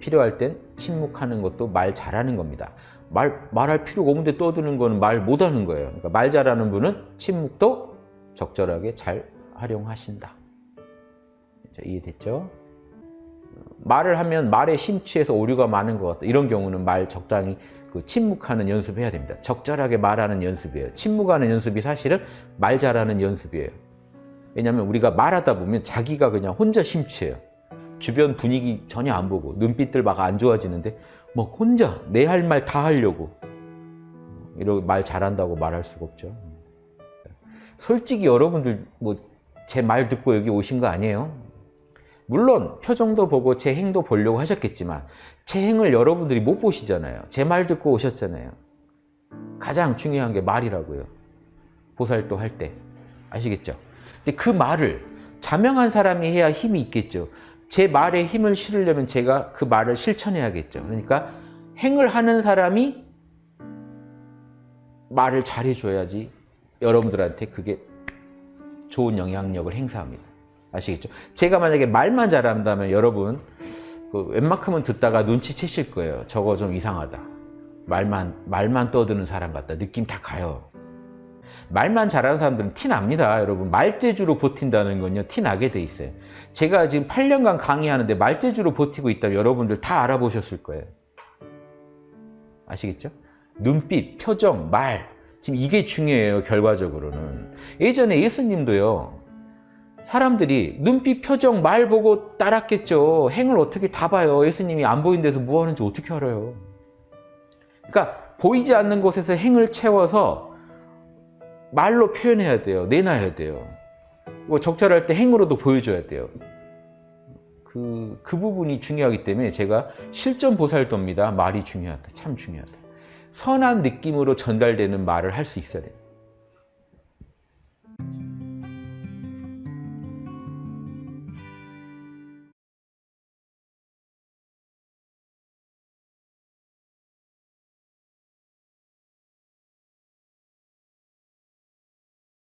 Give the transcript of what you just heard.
필요할 땐 침묵하는 것도 말 잘하는 겁니다. 말, 말할 필요가 없는데 떠드는 거는 말 못하는 거예요. 그러니까 말 잘하는 분은 침묵도 적절하게 잘 활용하신다. 자, 이해됐죠? 말을 하면 말에 심취해서 오류가 많은 것 같다. 이런 경우는 말 적당히 그 침묵하는 연습해야 됩니다. 적절하게 말하는 연습이에요. 침묵하는 연습이 사실은 말 잘하는 연습이에요. 왜냐하면 우리가 말하다 보면 자기가 그냥 혼자 심취해요. 주변 분위기 전혀 안 보고 눈빛들 막 안 좋아지는데 뭐 혼자 내 할 말 다 하려고 이러고 말 잘한다고 말할 수가 없죠. 솔직히 여러분들 뭐 제 말 듣고 여기 오신 거 아니에요? 물론 표정도 보고 제 행도 보려고 하셨겠지만 제 행을 여러분들이 못 보시잖아요. 제 말 듣고 오셨잖아요. 가장 중요한 게 말이라고요. 보살도 할 때. 아시겠죠? 근데 그 말을 자명한 사람이 해야 힘이 있겠죠. 제 말에 힘을 실으려면 제가 그 말을 실천해야겠죠. 그러니까 행을 하는 사람이 말을 잘해줘야지 여러분들한테 그게 좋은 영향력을 행사합니다. 아시겠죠? 제가 만약에 말만 잘한다면 여러분 그 웬만큼은 듣다가 눈치채실 거예요. 저거 좀 이상하다. 말만 말만 떠드는 사람 같다. 느낌 다 가요. 말만 잘하는 사람들은 티 납니다. 여러분 말재주로 버틴다는 건요. 티 나게 돼 있어요. 제가 지금 8년간 강의하는데 말재주로 버티고 있다면 여러분들 다 알아보셨을 거예요. 아시겠죠? 눈빛, 표정, 말 지금 이게 중요해요. 결과적으로는. 예전에 예수님도요. 사람들이 눈빛, 표정, 말 보고 따랐겠죠. 행을 어떻게 다 봐요. 예수님이 안 보이는 데서 뭐 하는지 어떻게 알아요. 그러니까 보이지 않는 곳에서 행을 채워서 말로 표현해야 돼요. 내놔야 돼요. 뭐 적절할 때 행으로도 보여줘야 돼요. 그, 그 부분이 중요하기 때문에 제가 실전 보살도입니다. 말이 중요하다. 참 중요하다. 선한 느낌으로 전달되는 말을 할 수 있어야 돼요.